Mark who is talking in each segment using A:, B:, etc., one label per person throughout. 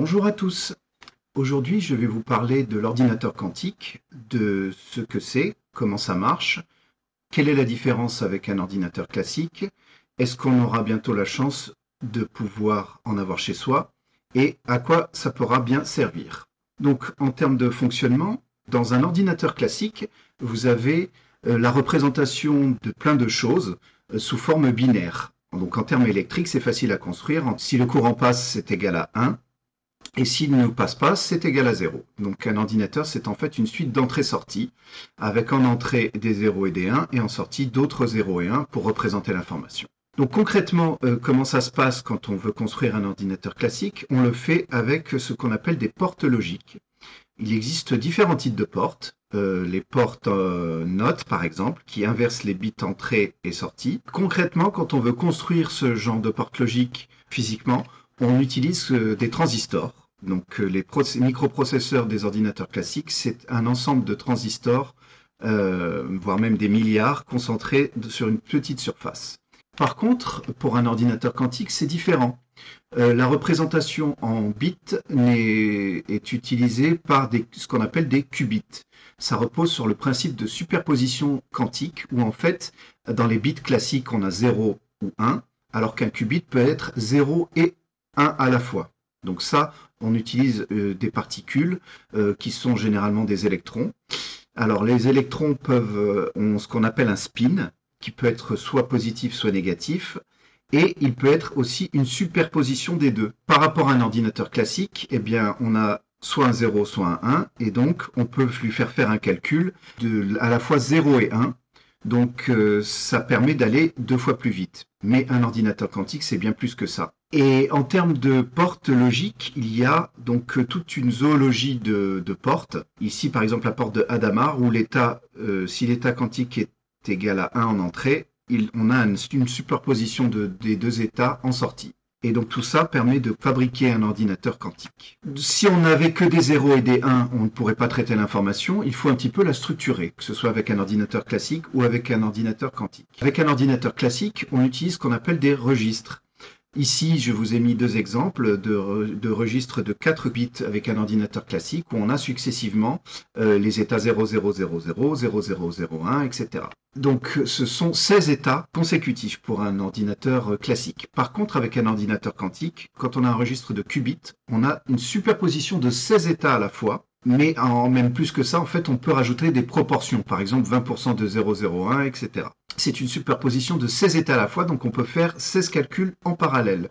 A: Bonjour à tous. Aujourd'hui, je vais vous parler de l'ordinateur quantique, de ce que c'est, comment ça marche, quelle est la différence avec un ordinateur classique, est-ce qu'on aura bientôt la chance de pouvoir en avoir chez soi, et à quoi ça pourra bien servir. Donc, en termes de fonctionnement, dans un ordinateur classique, vous avez euh, la représentation de plein de choses euh, sous forme binaire. Donc en termes électriques, c'est facile à construire. Si le courant passe, c'est égal à 1. Et s'il ne passe pas, c'est égal à 0. Donc un ordinateur, c'est en fait une suite d'entrées-sorties, avec en entrée des 0 et des 1, et en sortie d'autres 0 et 1 pour représenter l'information. Donc concrètement, euh, comment ça se passe quand on veut construire un ordinateur classique? On le fait avec ce qu'on appelle des portes logiques. Il existe différents types de portes. Euh, les portes euh, notes, par exemple, qui inversent les bits entrée et sortie. Concrètement, quand on veut construire ce genre de porte logique physiquement, on utilise euh, des transistors. Donc les microprocesseurs des ordinateurs classiques, c'est un ensemble de transistors, voire même des milliards, concentrés sur une petite surface. Par contre, pour un ordinateur quantique, c'est différent. Euh, la représentation en bits est, utilisée par ce qu'on appelle des qubits. Ça repose sur le principe de superposition quantique, où en fait, dans les bits classiques, on a 0 ou 1, alors qu'un qubit peut être 0 et 1 à la fois. Donc ça, on utilise euh, des particules euh, qui sont généralement des électrons. Alors les électrons peuvent ont ce qu'on appelle un spin, qui peut être soit positif, soit négatif, et il peut être aussi une superposition des deux. Par rapport à un ordinateur classique, eh bien, on a soit un 0, soit un 1, et donc on peut lui faire faire un calcul de à la fois 0 et 1, donc euh, ça permet d'aller deux fois plus vite. Mais un ordinateur quantique, c'est bien plus que ça. Et en termes de portes logiques, il y a donc toute une zoologie de, portes. Ici, par exemple, la porte de Hadamard, où l'état, euh, si l'état quantique est égal à 1 en entrée, on a une, superposition des deux états en sortie. Et donc tout ça permet de fabriquer un ordinateur quantique. Si on n'avait que des 0 et des 1, on ne pourrait pas traiter l'information. Il faut un petit peu la structurer, que ce soit avec un ordinateur classique ou avec un ordinateur quantique. Avec un ordinateur classique, on utilise ce qu'on appelle des registres. Ici, je vous ai mis deux exemples de, registres de 4 bits avec un ordinateur classique où on a successivement euh, les états 0000, 0001, etc. Donc ce sont 16 états consécutifs pour un ordinateur classique. Par contre, avec un ordinateur quantique, quand on a un registre de qubits, on a une superposition de 16 états à la fois, mais en même plus que ça, en fait, on peut rajouter des proportions, par exemple 20% de 001, etc c'est une superposition de 16 états à la fois, donc on peut faire 16 calculs en parallèle.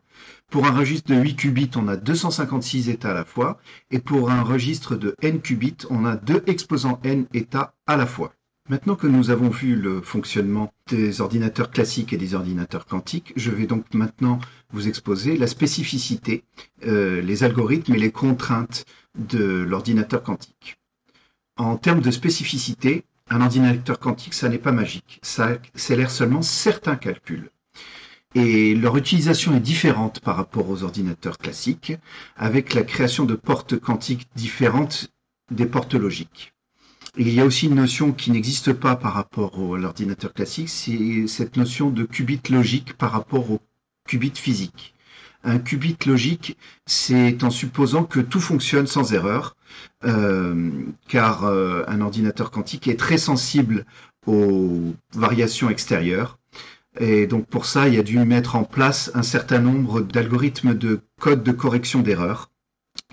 A: Pour un registre de 8 qubits, on a 256 états à la fois, et pour un registre de n qubits, on a 2 exposants n états à la fois. Maintenant que nous avons vu le fonctionnement des ordinateurs classiques et des ordinateurs quantiques, je vais donc maintenant vous exposer la spécificité, euh, les algorithmes et les contraintes de l'ordinateur quantique. En termes de spécificité, un ordinateur quantique, ça n'est pas magique. Ça accélère seulement certains calculs. Et leur utilisation est différente par rapport aux ordinateurs classiques, avec la création de portes quantiques différentes des portes logiques. il y a aussi une notion qui n'existe pas par rapport à l'ordinateur classique, c'est cette notion de qubit logique par rapport au qubit physique. Un qubit logique, c'est en supposant que tout fonctionne sans erreur, euh, car euh, un ordinateur quantique est très sensible aux variations extérieures. Et donc pour ça, il a dû mettre en place un certain nombre d'algorithmes de code de correction d'erreurs.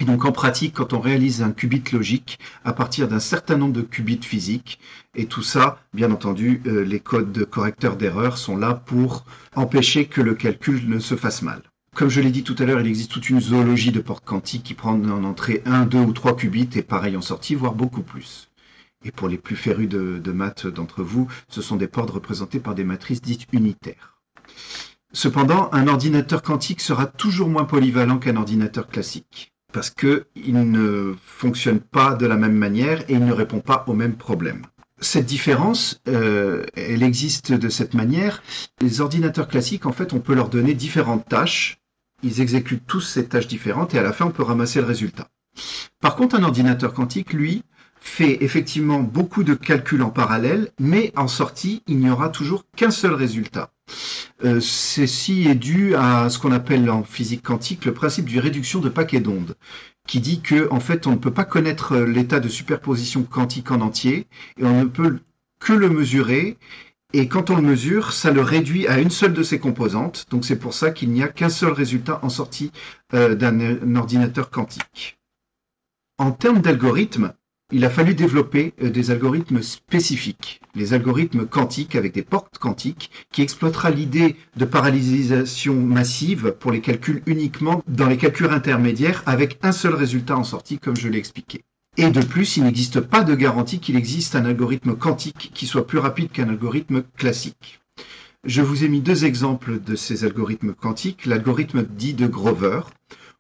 A: Et donc en pratique, quand on réalise un qubit logique à partir d'un certain nombre de qubits physiques, et tout ça, bien entendu, euh, les codes de correcteurs d'erreurs sont là pour empêcher que le calcul ne se fasse mal. Comme je l'ai dit tout à l'heure, il existe toute une zoologie de portes quantiques qui prennent en entrée 1, 2 ou 3 qubits et pareil en sortie, voire beaucoup plus. Et pour les plus férus de, de maths d'entre vous, ce sont des portes représentées par des matrices dites unitaires. Cependant, un ordinateur quantique sera toujours moins polyvalent qu'un ordinateur classique, parce qu'il ne fonctionne pas de la même manière et il ne répond pas aux mêmes problèmes cette différence, euh, elle existe de cette manière. Les ordinateurs classiques, en fait, on peut leur donner différentes tâches ils exécutent tous ces tâches différentes et à la fin, on peut ramasser le résultat. Par contre, un ordinateur quantique, lui, fait effectivement beaucoup de calculs en parallèle, mais en sortie, il n'y aura toujours qu'un seul résultat. Euh, ceci est dû à ce qu'on appelle en physique quantique le principe du réduction de paquets d'ondes, qui dit que en fait on ne peut pas connaître l'état de superposition quantique en entier et on ne peut que le mesurer. Et quand on le mesure, ça le réduit à une seule de ses composantes. Donc c'est pour ça qu'il n'y a qu'un seul résultat en sortie euh, d'un ordinateur quantique. En termes d'algorithmes, il a fallu développer euh, des algorithmes spécifiques, les algorithmes quantiques avec des portes quantiques qui exploitera l'idée de parallélisation massive pour les calculs uniquement dans les calculs intermédiaires avec un seul résultat en sortie comme je l'ai expliqué. Et de plus, il n'existe pas de garantie qu'il existe un algorithme quantique qui soit plus rapide qu'un algorithme classique. Je vous ai mis deux exemples de ces algorithmes quantiques. L'algorithme dit de Grover,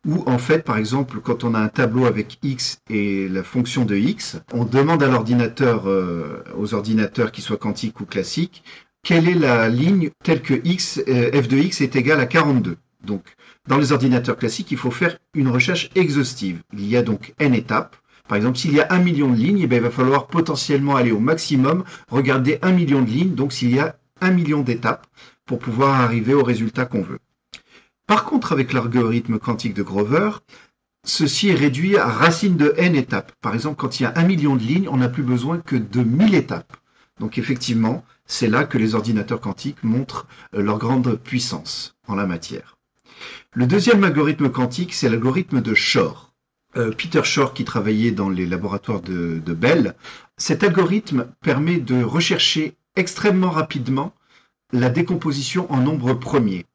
A: où en fait, par exemple, quand on a un tableau avec x et la fonction de x, on demande à l'ordinateur, euh, aux ordinateurs qui soient quantiques ou classiques, quelle est la ligne telle que x, euh, f de x est égal à 42. Donc, dans les ordinateurs classiques, il faut faire une recherche exhaustive. Il y a donc n étapes. Par exemple, s'il y a un million de lignes, eh bien, il va falloir potentiellement aller au maximum, regarder un million de lignes, donc s'il y a un million d'étapes, pour pouvoir arriver au résultat qu'on veut. Par contre, avec l'algorithme quantique de Grover, ceci est réduit à racine de n étapes. Par exemple, quand il y a un million de lignes, on n'a plus besoin que de 1000 étapes. Donc effectivement, c'est là que les ordinateurs quantiques montrent euh, leur grande puissance en la matière. Le deuxième algorithme quantique, c'est l'algorithme de Shor. Euh, Peter Shor, qui travaillait dans les laboratoires de, de Bell, cet algorithme permet de rechercher extrêmement rapidement la décomposition en nombres premiers.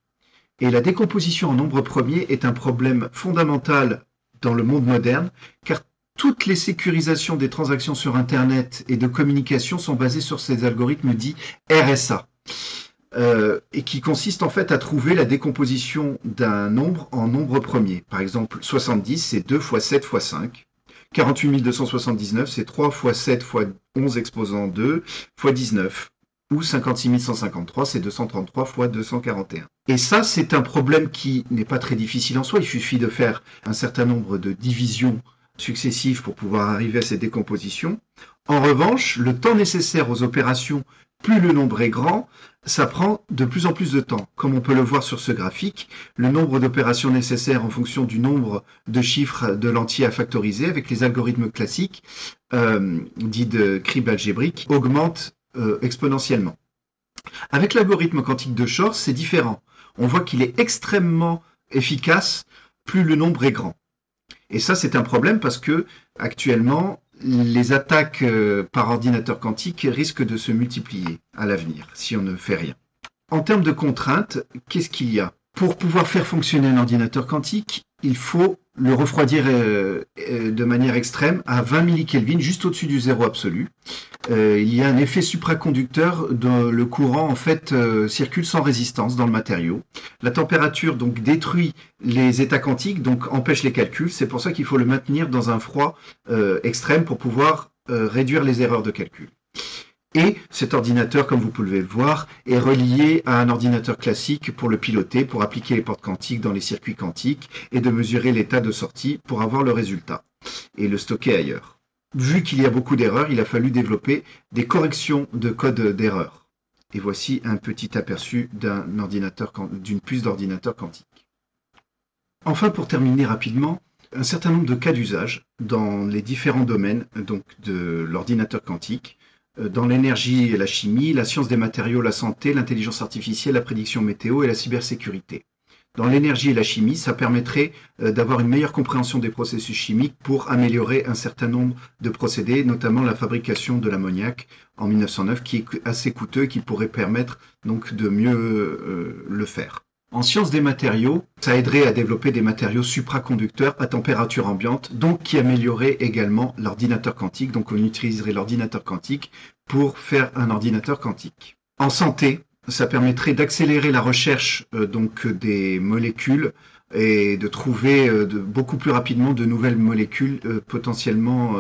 A: Et la décomposition en nombre premier est un problème fondamental dans le monde moderne, car toutes les sécurisations des transactions sur Internet et de communication sont basées sur ces algorithmes dits RSA, euh, et qui consistent en fait à trouver la décomposition d'un nombre en nombre premier. Par exemple, 70, c'est 2 fois 7 fois 5. 48 279, c'est 3 fois 7 fois 11 exposant 2 fois 19 ou 56 153, c'est 233 fois 241. Et ça, c'est un problème qui n'est pas très difficile en soi. Il suffit de faire un certain nombre de divisions successives pour pouvoir arriver à ces décompositions. En revanche, le temps nécessaire aux opérations, plus le nombre est grand, ça prend de plus en plus de temps. Comme on peut le voir sur ce graphique, le nombre d'opérations nécessaires en fonction du nombre de chiffres de l'entier à factoriser avec les algorithmes classiques, euh, dits de crible algébrique, augmente euh, exponentiellement. Avec l'algorithme quantique de Shor, c'est différent. On voit qu'il est extrêmement efficace plus le nombre est grand. Et ça, c'est un problème parce que actuellement, les attaques euh, par ordinateur quantique risquent de se multiplier à l'avenir si on ne fait rien. En termes de contraintes, qu'est-ce qu'il y a? Pour pouvoir faire fonctionner un ordinateur quantique, il faut le refroidir euh, euh, de manière extrême à 20 millikelvin, juste au-dessus du zéro absolu. Euh, il y a un effet supraconducteur dont le courant en fait circule sans résistance dans le matériau. La température donc détruit les états quantiques, donc empêche les calculs. C'est pour ça qu'il faut le maintenir dans un froid extrême pour pouvoir réduire les erreurs de calcul. Et cet ordinateur, comme vous pouvez le voir, est relié à un ordinateur classique pour le piloter, pour appliquer les portes quantiques dans les circuits quantiques et de mesurer l'état de sortie pour avoir le résultat et le stocker ailleurs. Vu qu'il y a beaucoup d'erreurs, il a fallu développer des corrections de code d'erreur. Et voici un petit aperçu d'un ordinateur, d'une puce d'ordinateur quantique. Enfin, pour terminer rapidement, un certain nombre de cas d'usage dans les différents domaines donc de l'ordinateur quantique dans l'énergie et la chimie, la science des matériaux, la santé, l'intelligence artificielle, la prédiction météo et la cybersécurité. Dans l'énergie et la chimie, ça permettrait euh, d'avoir une meilleure compréhension des processus chimiques pour améliorer un certain nombre de procédés, notamment la fabrication de l'ammoniac en 1909, qui est assez coûteux et qui pourrait permettre donc de mieux euh, le faire. En sciences des matériaux, ça aiderait à développer des matériaux supraconducteurs à température ambiante, donc qui amélioreraient également l'ordinateur quantique. Donc on utiliserait l'ordinateur quantique pour faire un ordinateur quantique. En santé, ça permettrait d'accélérer la recherche euh, donc des molécules et de trouver euh, beaucoup plus rapidement de nouvelles molécules euh, potentiellement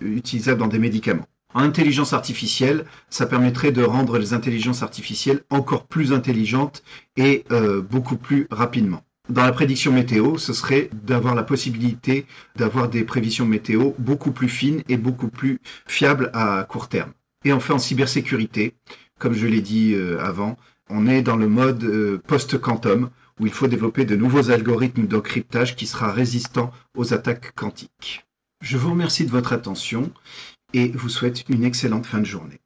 A: utilisables dans des médicaments. En intelligence artificielle, ça permettrait de rendre les intelligences artificielles encore plus intelligentes et euh, beaucoup plus rapidement. Dans la prédiction météo, ce serait d'avoir la possibilité d'avoir des prévisions météo beaucoup plus fines et beaucoup plus fiables à court terme. Et enfin, en cybersécurité, comme je l'ai dit euh, avant, on est dans le mode euh, post-quantum où il faut développer de nouveaux algorithmes d'encryptage qui sera résistant aux attaques quantiques. Je vous remercie de votre attention et vous souhaite une excellente fin de journée.